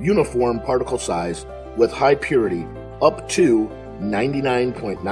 uniform particle size with high purity up to 99.9